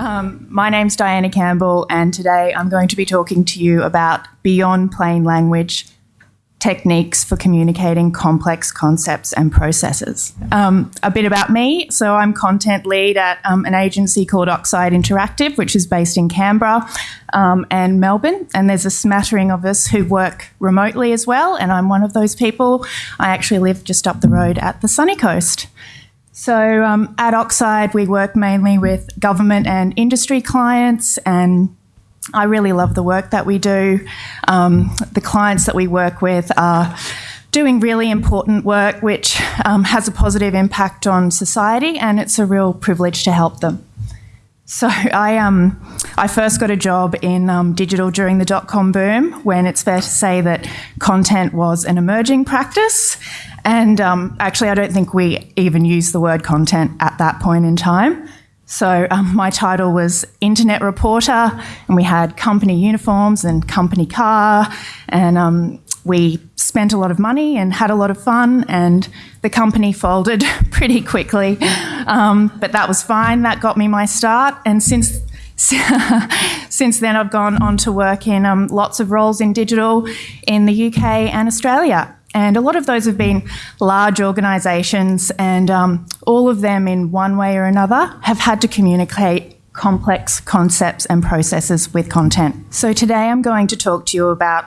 Um, my name's Diana Campbell, and today I'm going to be talking to you about beyond plain language techniques for communicating complex concepts and processes. Um, a bit about me. So, I'm content lead at um, an agency called Oxide Interactive, which is based in Canberra um, and Melbourne. And there's a smattering of us who work remotely as well, and I'm one of those people. I actually live just up the road at the sunny coast. So, um, at Oxide, we work mainly with government and industry clients and I really love the work that we do. Um, the clients that we work with are doing really important work which um, has a positive impact on society, and it's a real privilege to help them. So I um I first got a job in um, digital during the dot com boom when it's fair to say that content was an emerging practice, and um, actually I don't think we even used the word content at that point in time. So um, my title was internet reporter, and we had company uniforms and company car, and um, we spent a lot of money and had a lot of fun, and the company folded pretty quickly. Um, but that was fine. That got me my start, and since since then, I've gone on to work in um, lots of roles in digital in the UK and Australia. And a lot of those have been large organisations, and um, all of them, in one way or another, have had to communicate complex concepts and processes with content. So today I'm going to talk to you about,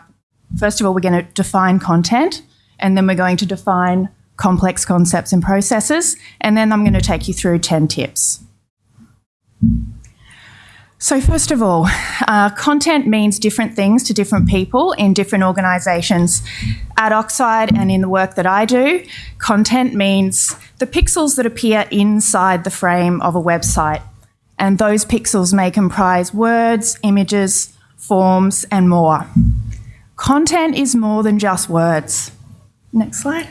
first of all, we're going to define content, and then we're going to define complex concepts and processes, and then I'm going to take you through 10 tips. So, first of all, uh, content means different things to different people in different organisations. At Oxide and in the work that I do, content means the pixels that appear inside the frame of a website. And those pixels may comprise words, images, forms, and more. Content is more than just words. Next slide.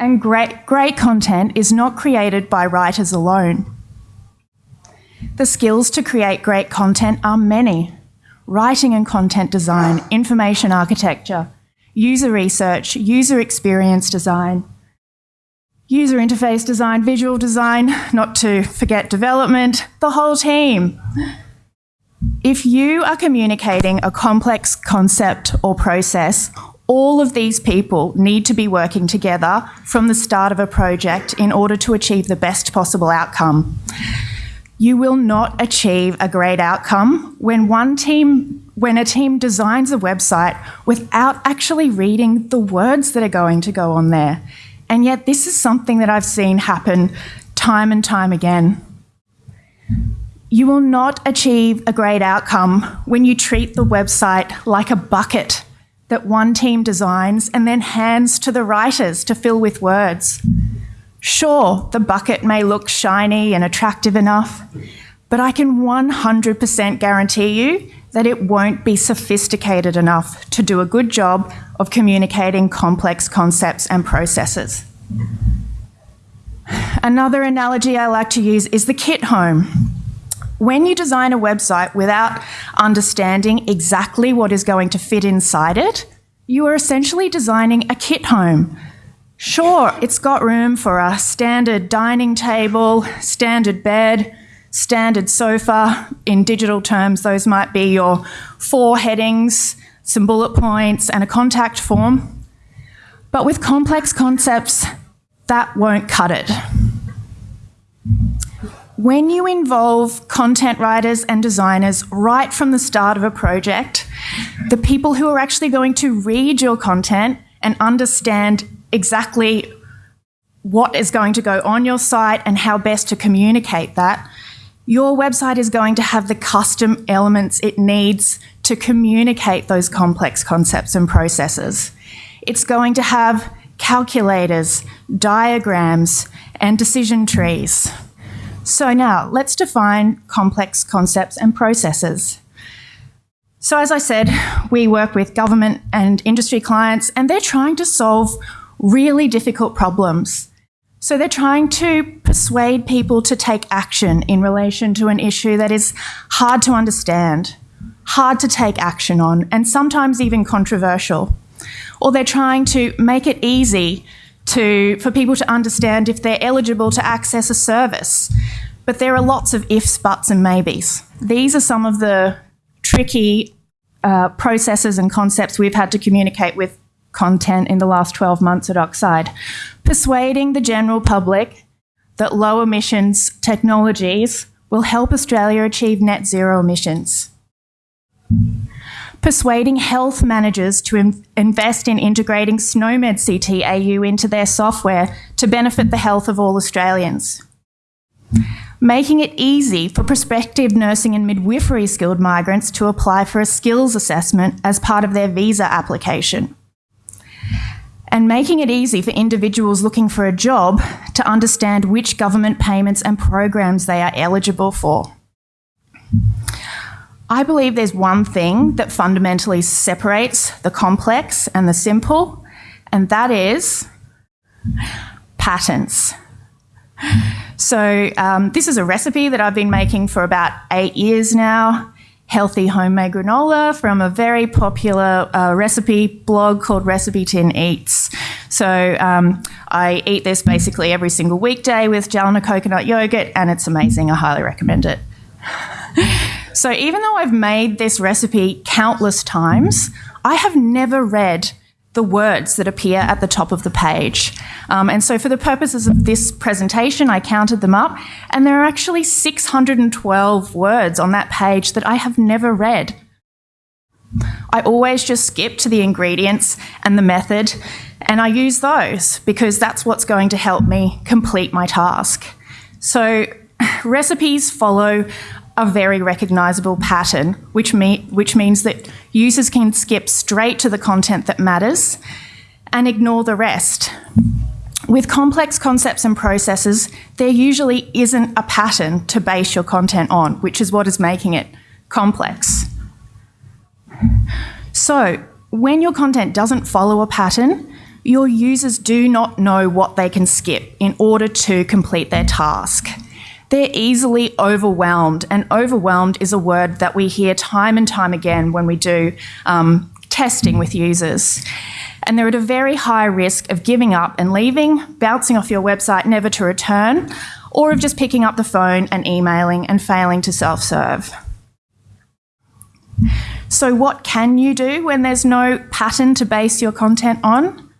And great, great content is not created by writers alone. The skills to create great content are many writing and content design, information architecture, user research, user experience design, user interface design, visual design, not to forget development, the whole team. If you are communicating a complex concept or process, all of these people need to be working together from the start of a project in order to achieve the best possible outcome. You will not achieve a great outcome when one team when a team designs a website without actually reading the words that are going to go on there. And yet this is something that I've seen happen time and time again. You will not achieve a great outcome when you treat the website like a bucket that one team designs and then hands to the writers to fill with words. Sure, the bucket may look shiny and attractive enough, but I can 100% guarantee you that it won't be sophisticated enough to do a good job of communicating complex concepts and processes. Another analogy I like to use is the kit home. When you design a website without understanding exactly what is going to fit inside it, you are essentially designing a kit home Sure, it's got room for a standard dining table, standard bed, standard sofa. In digital terms, those might be your four headings, some bullet points, and a contact form. But with complex concepts, that won't cut it. When you involve content writers and designers right from the start of a project, the people who are actually going to read your content and understand exactly what is going to go on your site and how best to communicate that, your website is going to have the custom elements it needs to communicate those complex concepts and processes. It's going to have calculators, diagrams, and decision trees. So now let's define complex concepts and processes. So as I said, we work with government and industry clients and they're trying to solve really difficult problems. So they're trying to persuade people to take action in relation to an issue that is hard to understand, hard to take action on, and sometimes even controversial. Or they're trying to make it easy to, for people to understand if they're eligible to access a service. But there are lots of ifs, buts, and maybes. These are some of the tricky uh, processes and concepts we've had to communicate with content in the last 12 months at Oxide. Persuading the general public that low emissions technologies will help Australia achieve net zero emissions. Persuading health managers to in invest in integrating SNOMED CTAU into their software to benefit the health of all Australians. Making it easy for prospective nursing and midwifery skilled migrants to apply for a skills assessment as part of their visa application and making it easy for individuals looking for a job to understand which government payments and programs they are eligible for. I believe there's one thing that fundamentally separates the complex and the simple, and that is patents. So, um, this is a recipe that I've been making for about eight years now healthy homemade granola from a very popular uh, recipe blog called Recipe Tin Eats. So um, I eat this basically every single weekday with Jalna coconut yogurt, and it's amazing. I highly recommend it. so even though I've made this recipe countless times, I have never read the words that appear at the top of the page. Um, and so for the purposes of this presentation, I counted them up, and there are actually 612 words on that page that I have never read. I always just skip to the ingredients and the method, and I use those because that's what's going to help me complete my task. So recipes follow a very recognisable pattern, which, me which means that users can skip straight to the content that matters and ignore the rest. With complex concepts and processes, there usually isn't a pattern to base your content on, which is what is making it complex. So, when your content doesn't follow a pattern, your users do not know what they can skip in order to complete their task. They're easily overwhelmed, and overwhelmed is a word that we hear time and time again when we do um, testing with users. And they're at a very high risk of giving up and leaving, bouncing off your website never to return, or of just picking up the phone and emailing and failing to self serve. So, what can you do when there's no pattern to base your content on?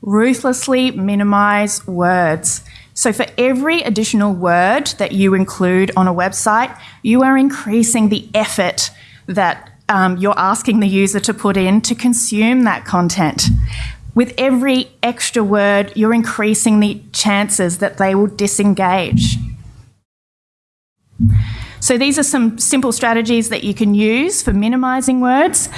Ruthlessly minimize words. So for every additional word that you include on a website, you are increasing the effort that um, you're asking the user to put in to consume that content. With every extra word, you're increasing the chances that they will disengage. So these are some simple strategies that you can use for minimizing words.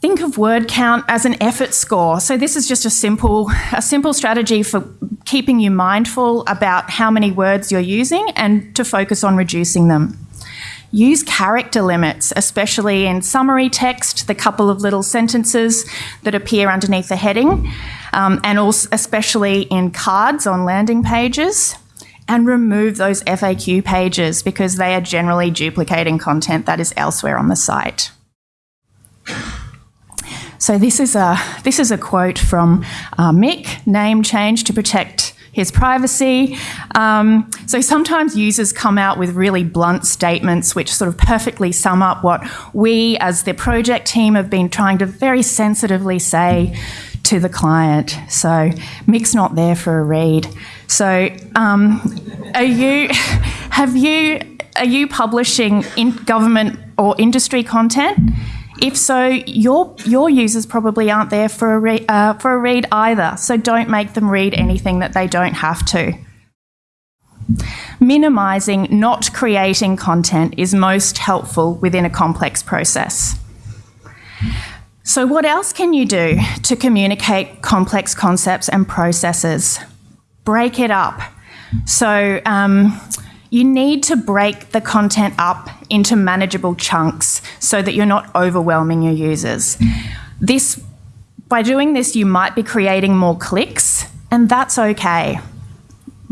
Think of word count as an effort score. So this is just a simple, a simple strategy for keeping you mindful about how many words you're using and to focus on reducing them. Use character limits, especially in summary text, the couple of little sentences that appear underneath the heading, um, and also especially in cards on landing pages. And remove those FAQ pages because they are generally duplicating content that is elsewhere on the site. So this is a this is a quote from uh, Mick. Name change to protect his privacy. Um, so sometimes users come out with really blunt statements which sort of perfectly sum up what we as the project team have been trying to very sensitively say to the client. So Mick's not there for a read. So um, are you have you are you publishing in government or industry content? If so, your, your users probably aren't there for a, re- uh, for a read either, so don't make them read anything that they don't have to. Minimising not creating content is most helpful within a complex process. So, what else can you do to communicate complex concepts and processes? Break it up. So, um, you need to break the content up into manageable chunks so that you're not overwhelming your users. This, by doing this, you might be creating more clicks, and that's okay.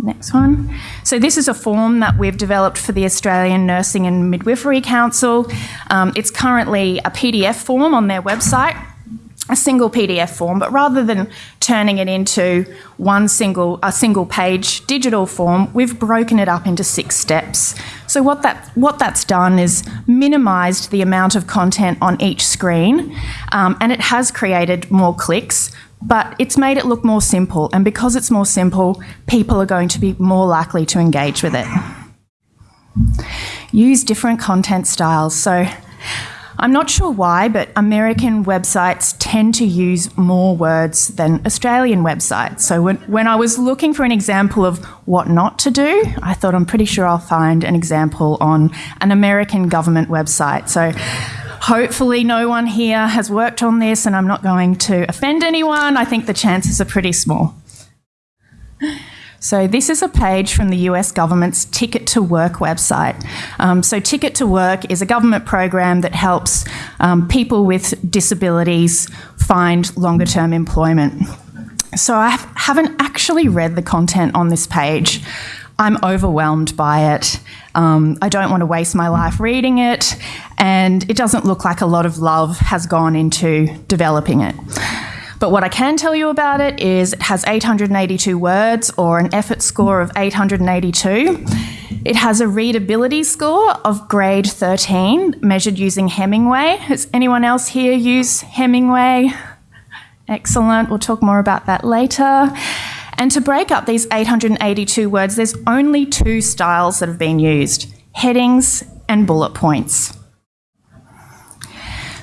Next one. So this is a form that we've developed for the Australian Nursing and Midwifery Council. Um, it's currently a PDF form on their website. A single PDF form, but rather than turning it into one single a single page digital form, we've broken it up into six steps. So what that what that's done is minimised the amount of content on each screen, um, and it has created more clicks. But it's made it look more simple, and because it's more simple, people are going to be more likely to engage with it. Use different content styles. So I'm not sure why, but American websites tend to use more words than Australian websites. So when, when I was looking for an example of what not to do, I thought I'm pretty sure I'll find an example on an American government website. So hopefully no one here has worked on this and I'm not going to offend anyone. I think the chances are pretty small. So this is a page from the US government's Ticket to Work website. Um, so Ticket to Work is a government program that helps um, people with disabilities find longer term employment. So I haven't actually read the content on this page. I'm overwhelmed by it. Um, I don't want to waste my life reading it, and it doesn't look like a lot of love has gone into developing it. But what I can tell you about it is it has 882 words or an effort score of 882. It has a readability score of grade 13 measured using Hemingway. Has anyone else here use Hemingway? Excellent. We'll talk more about that later. And to break up these 882 words, there's only two styles that have been used headings and bullet points.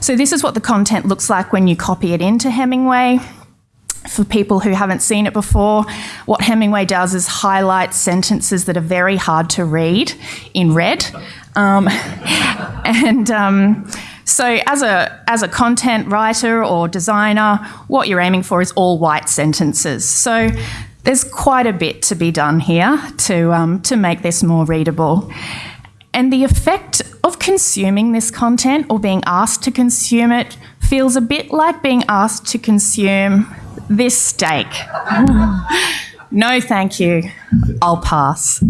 So this is what the content looks like when you copy it into Hemingway. For people who haven't seen it before, what Hemingway does is highlight sentences that are very hard to read in red. Um, and um, so, as a, as a content writer or designer, what you're aiming for is all white sentences. So, there's quite a bit to be done here to, um, to make this more readable. And the effect of consuming this content or being asked to consume it feels a bit like being asked to consume this steak. no, thank you. I'll pass.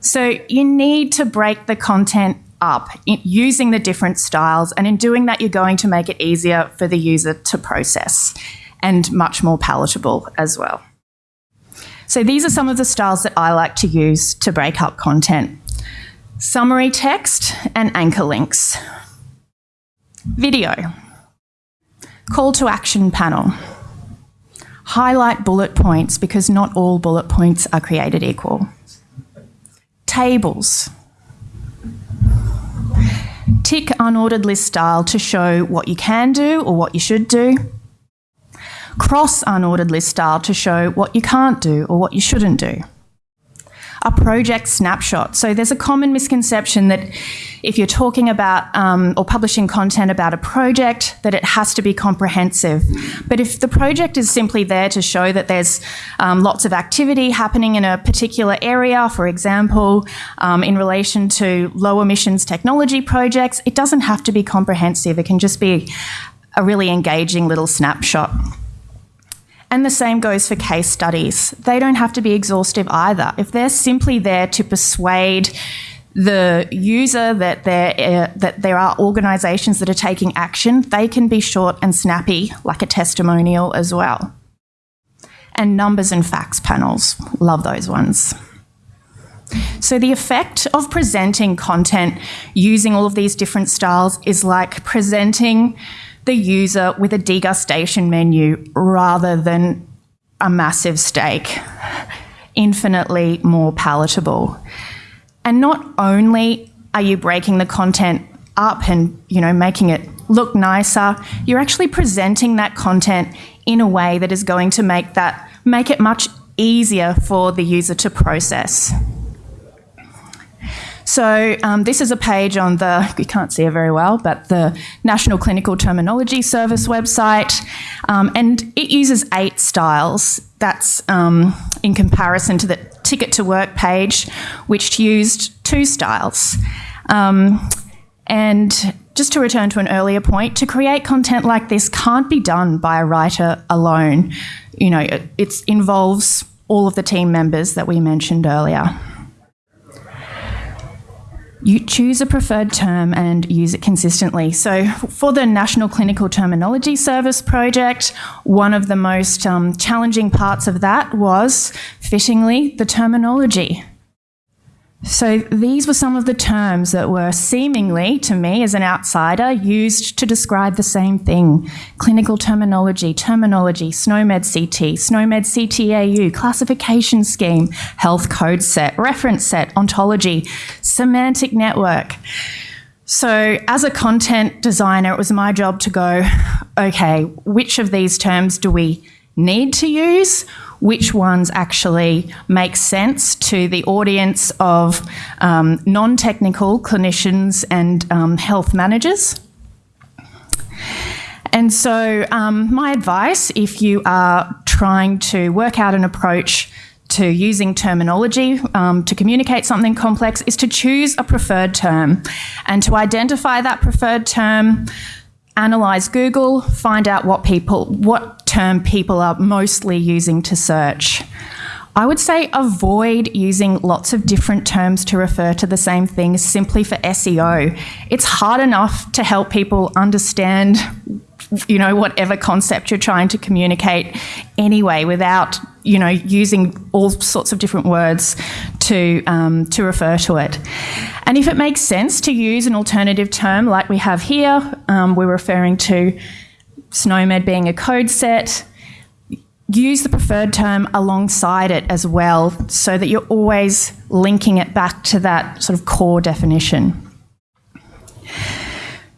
So, you need to break the content up using the different styles, and in doing that, you're going to make it easier for the user to process and much more palatable as well. So, these are some of the styles that I like to use to break up content summary text, and anchor links. Video. Call to action panel. Highlight bullet points because not all bullet points are created equal. Tables. Tick unordered list style to show what you can do or what you should do. Cross unordered list style to show what you can't do or what you shouldn't do a project snapshot. So there's a common misconception that if you're talking about um, or publishing content about a project, that it has to be comprehensive. But if the project is simply there to show that there's um, lots of activity happening in a particular area, for example, um, in relation to low emissions technology projects, it doesn't have to be comprehensive. It can just be a really engaging little snapshot. And the same goes for case studies. They don't have to be exhaustive either. If they're simply there to persuade the user that there, uh, that there are organisations that are taking action, they can be short and snappy, like a testimonial as well. And numbers and facts panels, love those ones. So, the effect of presenting content using all of these different styles is like presenting the user with a degustation menu rather than a massive steak, infinitely more palatable. And not only are you breaking the content up and you know making it look nicer, you're actually presenting that content in a way that is going to make that make it much easier for the user to process. So um, this is a page on the, you can't see it very well, but the National Clinical Terminology Service website. Um, and it uses eight styles. That's um, in comparison to the Ticket to Work page, which used two styles. Um, and just to return to an earlier point, to create content like this can't be done by a writer alone. You know, it, it involves all of the team members that we mentioned earlier. You choose a preferred term and use it consistently. So, for the National Clinical Terminology Service project, one of the most um, challenging parts of that was, fittingly, the terminology. So these were some of the terms that were seemingly, to me as an outsider, used to describe the same thing. Clinical terminology, terminology, SNOMED CT, SNOMED CTAU, classification scheme, health code set, reference set, ontology, semantic network. So, as a content designer, it was my job to go, okay, which of these terms do we need to use? Which ones actually make sense to the audience of um, non technical clinicians and um, health managers. And so, um, my advice if you are trying to work out an approach to using terminology um, to communicate something complex is to choose a preferred term and to identify that preferred term analyze Google, find out what people, what term people are mostly using to search. I would say avoid using lots of different terms to refer to the same thing simply for SEO. It's hard enough to help people understand you know whatever concept you're trying to communicate anyway without you know using all sorts of different words to um, to refer to it and if it makes sense to use an alternative term like we have here um, we're referring to SNOMED being a code set use the preferred term alongside it as well so that you're always linking it back to that sort of core definition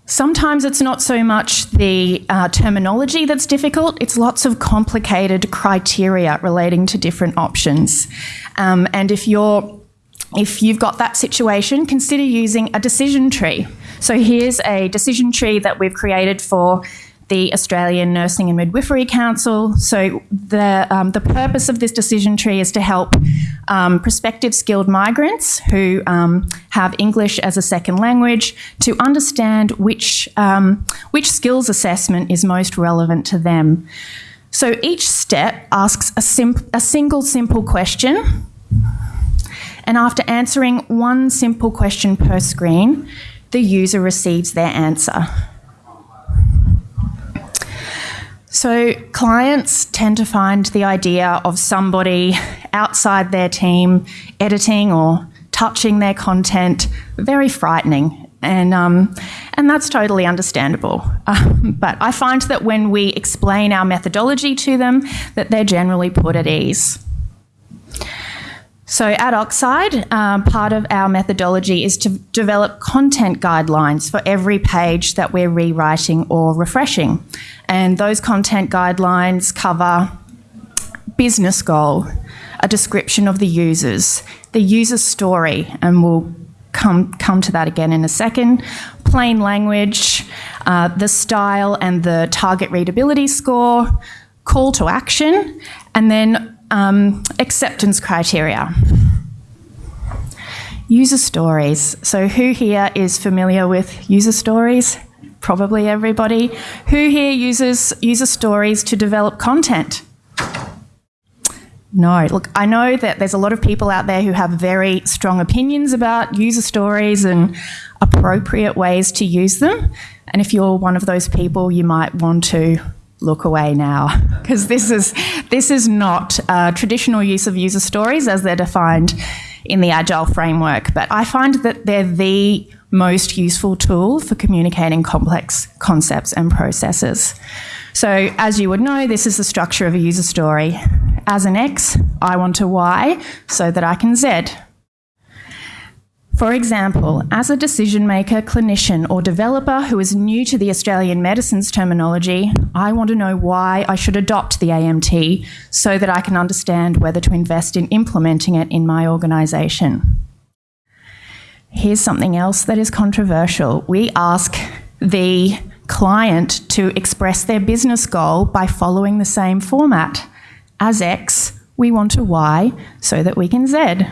Sometimes it's not so much the uh, terminology that's difficult, it's lots of complicated criteria relating to different options. Um, and if you're if you've got that situation, consider using a decision tree. So here's a decision tree that we've created for the Australian Nursing and Midwifery Council. So the um, the purpose of this decision tree is to help um, prospective skilled migrants who um, have English as a second language to understand which um, which skills assessment is most relevant to them. So each step asks a, a single simple question. And after answering one simple question per screen, the user receives their answer. So, clients tend to find the idea of somebody outside their team editing or touching their content very frightening. And, um, and that's totally understandable. But I find that when we explain our methodology to them, that they're generally put at ease. So at Oxide, um, part of our methodology is to develop content guidelines for every page that we're rewriting or refreshing. And those content guidelines cover business goal, a description of the users, the user story, and we'll come, come to that again in a second, plain language, uh, the style and the target readability score, call to action, and then um, acceptance criteria. User stories. So, who here is familiar with user stories? Probably everybody. Who here uses user stories to develop content? No. Look, I know that there's a lot of people out there who have very strong opinions about user stories and appropriate ways to use them. And if you're one of those people, you might want to look away now because this is this is not a traditional use of user stories as they're defined in the agile framework but i find that they're the most useful tool for communicating complex concepts and processes. So as you would know this is the structure of a user story. As an x i want a y so that i can z for example, as a decision maker, clinician, or developer who is new to the Australian medicines terminology, I want to know why I should adopt the AMT so that I can understand whether to invest in implementing it in my organisation. Here's something else that is controversial. We ask the client to express their business goal by following the same format. As X, we want a Y so that we can Z.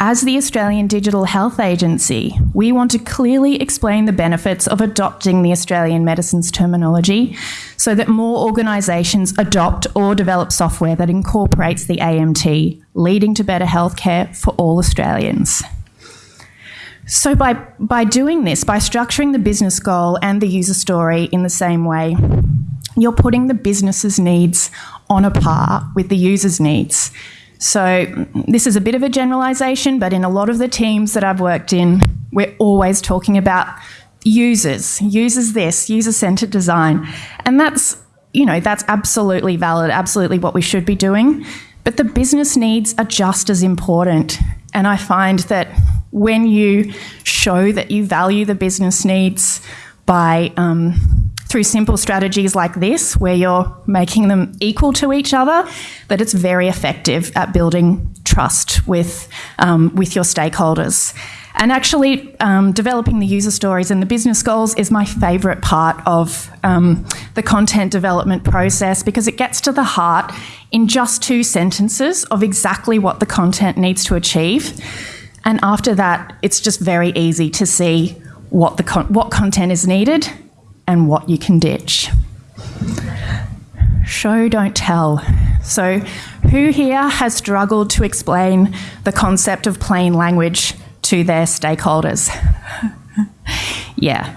As the Australian Digital Health Agency, we want to clearly explain the benefits of adopting the Australian medicines terminology so that more organisations adopt or develop software that incorporates the AMT, leading to better healthcare for all Australians. So by, by doing this, by structuring the business goal and the user story in the same way, you're putting the business's needs on a par with the user's needs. So this is a bit of a generalization, but in a lot of the teams that I've worked in, we're always talking about users, users this, user-centered design. And that's, you know, that's absolutely valid, absolutely what we should be doing. But the business needs are just as important. And I find that when you show that you value the business needs by um, through simple strategies like this, where you're making them equal to each other, that it's very effective at building trust with, um, with your stakeholders. And actually, um, developing the user stories and the business goals is my favourite part of um, the content development process because it gets to the heart in just two sentences of exactly what the content needs to achieve. And after that, it's just very easy to see what, the con what content is needed and what you can ditch. Show, don't tell. So, who here has struggled to explain the concept of plain language to their stakeholders? yeah.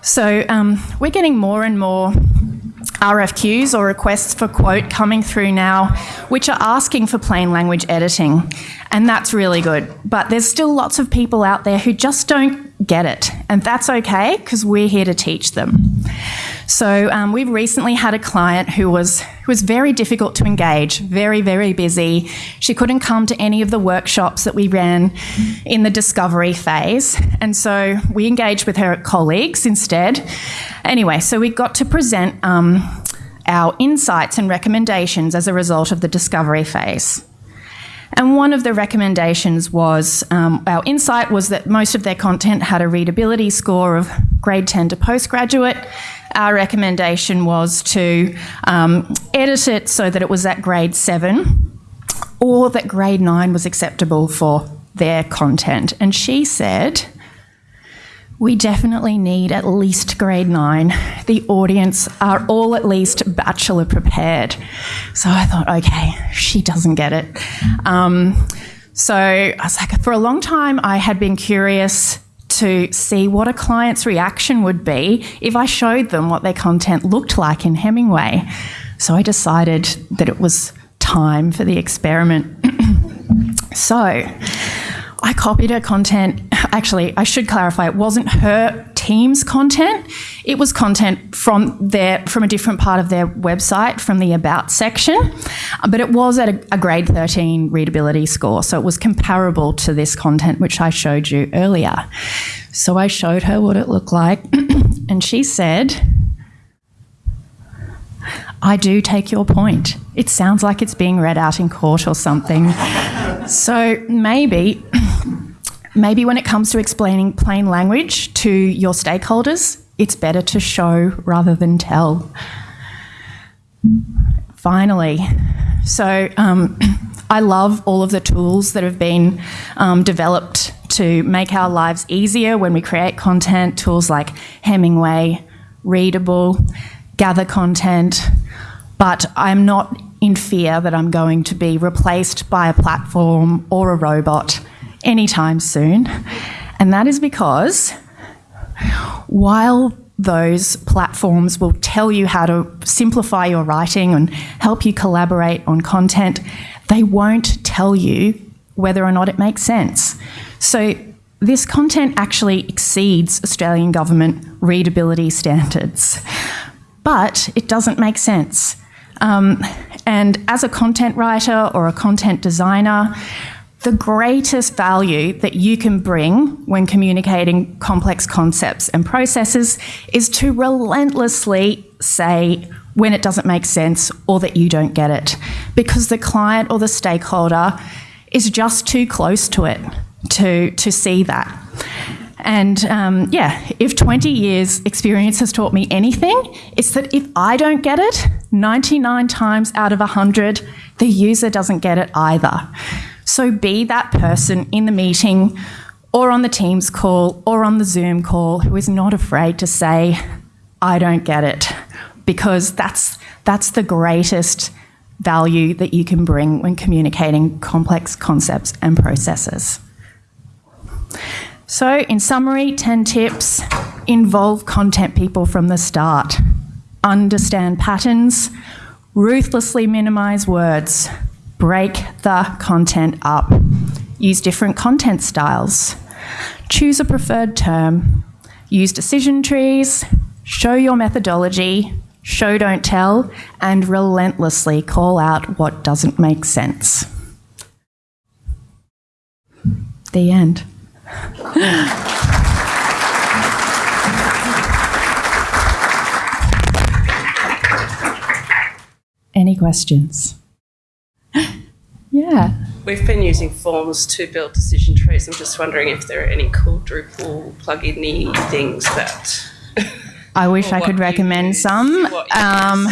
So, um, we're getting more and more RFQs or requests for quote coming through now, which are asking for plain language editing. And that's really good. But there's still lots of people out there who just don't get it. And that's okay because we're here to teach them. So um, we've recently had a client who was who was very difficult to engage, very very busy. She couldn't come to any of the workshops that we ran in the discovery phase, and so we engaged with her colleagues instead. Anyway, so we got to present um, our insights and recommendations as a result of the discovery phase. And one of the recommendations was um, our insight was that most of their content had a readability score of grade 10 to postgraduate. Our recommendation was to um, edit it so that it was at grade 7 or that grade 9 was acceptable for their content. And she said, we definitely need at least grade nine. The audience are all at least bachelor prepared. So I thought, okay, she doesn't get it. Um, so I was like, for a long time, I had been curious to see what a client's reaction would be if I showed them what their content looked like in Hemingway. So I decided that it was time for the experiment. so I copied her content. Actually, I should clarify, it wasn't her team's content. It was content from their from a different part of their website, from the about section. But it was at a, a grade 13 readability score, so it was comparable to this content which I showed you earlier. So I showed her what it looked like, and she said, I do take your point. It sounds like it's being read out in court or something. so maybe Maybe when it comes to explaining plain language to your stakeholders, it's better to show rather than tell. Finally, so um, I love all of the tools that have been um, developed to make our lives easier when we create content, tools like Hemingway, Readable, Gather Content, but I'm not in fear that I'm going to be replaced by a platform or a robot anytime soon. And that is because while those platforms will tell you how to simplify your writing and help you collaborate on content, they won't tell you whether or not it makes sense. So this content actually exceeds Australian government readability standards, but it doesn't make sense. Um, and as a content writer or a content designer, the greatest value that you can bring when communicating complex concepts and processes is to relentlessly say when it doesn't make sense or that you don't get it because the client or the stakeholder is just too close to it to, to see that. And um, yeah, if 20 years experience has taught me anything, it's that if I don't get it, 99 times out of 100, the user doesn't get it either. So be that person in the meeting or on the Teams call or on the Zoom call who is not afraid to say, I don't get it, because that's, that's the greatest value that you can bring when communicating complex concepts and processes. So, in summary, 10 tips. Involve content people from the start, understand patterns, ruthlessly minimize words, break the content up, use different content styles, choose a preferred term, use decision trees, show your methodology, show don't tell, and relentlessly call out what doesn't make sense. The end. Any questions? yeah. We've been using forms to build decision trees. I'm just wondering if there are any cool Drupal plugin things that. I wish I could recommend some. Um,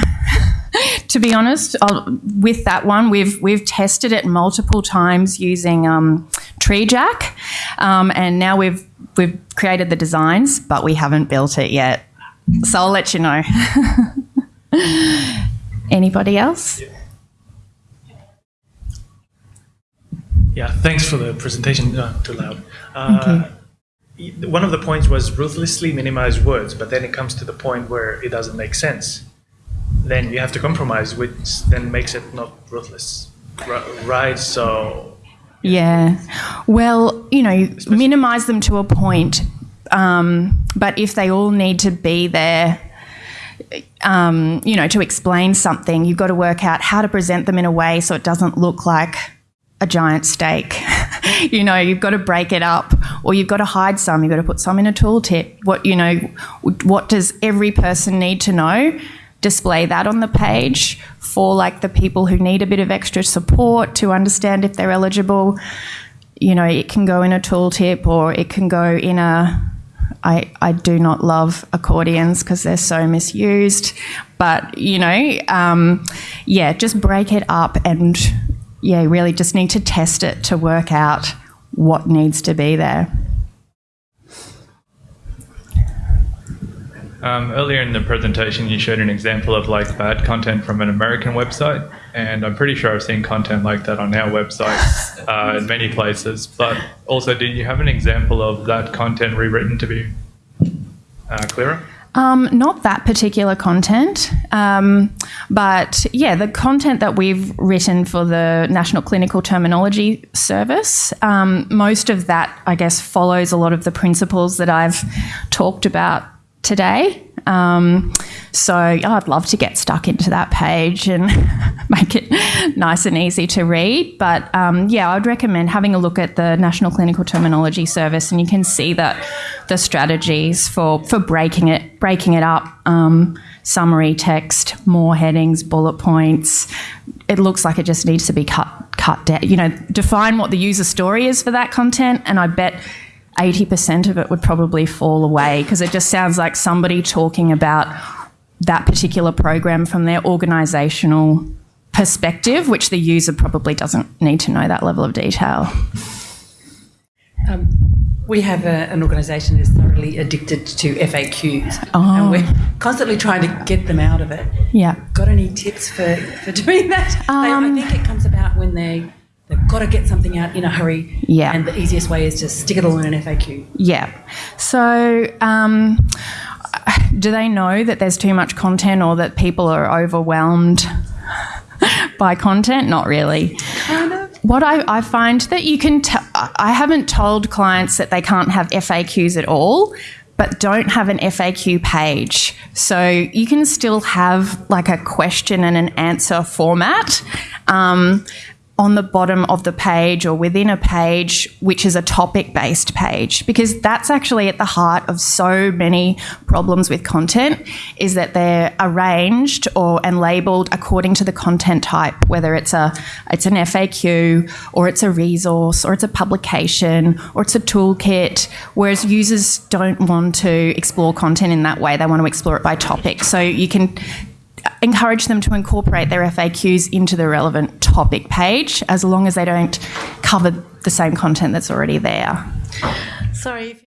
to be honest, I'll, with that one, we've we've tested it multiple times using um, TreeJack, um, and now we've we've created the designs, but we haven't built it yet. So I'll let you know. Anybody else? Yeah, thanks for the presentation. Uh, too loud. Uh, one of the points was ruthlessly minimize words, but then it comes to the point where it doesn't make sense. Then you have to compromise, which then makes it not ruthless, right? So. Yeah. Well, you know, Especially minimize them to a point, um, but if they all need to be there um, you know, to explain something, you've got to work out how to present them in a way so it doesn't look like a giant steak. you know, you've got to break it up, or you've got to hide some. You've got to put some in a tooltip. What you know, what does every person need to know? Display that on the page for like the people who need a bit of extra support to understand if they're eligible. You know, it can go in a tooltip, or it can go in a I, I do not love accordions because they're so misused. But, you know, um, yeah, just break it up and, yeah, really just need to test it to work out what needs to be there. Um, earlier in the presentation, you showed an example of like bad content from an American website, and I'm pretty sure I've seen content like that on our website uh, in many places. But also, did you have an example of that content rewritten to be uh, clearer? Um, not that particular content, um, but yeah, the content that we've written for the National Clinical Terminology Service, um, most of that, I guess, follows a lot of the principles that I've talked about today. Um, so I'd love to get stuck into that page and make it nice and easy to read. But um, yeah, I'd recommend having a look at the National Clinical Terminology Service, and you can see that the strategies for for breaking it breaking it up. Um, summary text, more headings, bullet points. It looks like it just needs to be cut cut down. You know, define what the user story is for that content, and I bet 80% of it would probably fall away because it just sounds like somebody talking about that particular program from their organisational perspective, which the user probably doesn't need to know that level of detail. Um, we have a, an organisation that's thoroughly addicted to FAQs, oh. and we're constantly trying to get them out of it. Yeah. Got any tips for, for doing that? Um, they, I think it comes about when they they've got to get something out in a hurry. Yeah. And the easiest way is to stick it all in an FAQ. Yeah. So, um, do they know that there's too much content or that people are overwhelmed by content? Not really. Kind of. What I, I find that you can, t- I haven't told clients that they can't have FAQs at all, but don't have an FAQ page. So you can still have like a question and an answer format. Um, on the bottom of the page or within a page which is a topic based page because that's actually at the heart of so many problems with content is that they're arranged or and labeled according to the content type whether it's a it's an FAQ or it's a resource or it's a publication or it's a toolkit whereas users don't want to explore content in that way. They want to explore it by topic. So you can encourage them to incorporate their FAQs into the relevant topic page as long as they don't cover the same content that's already there. Sorry.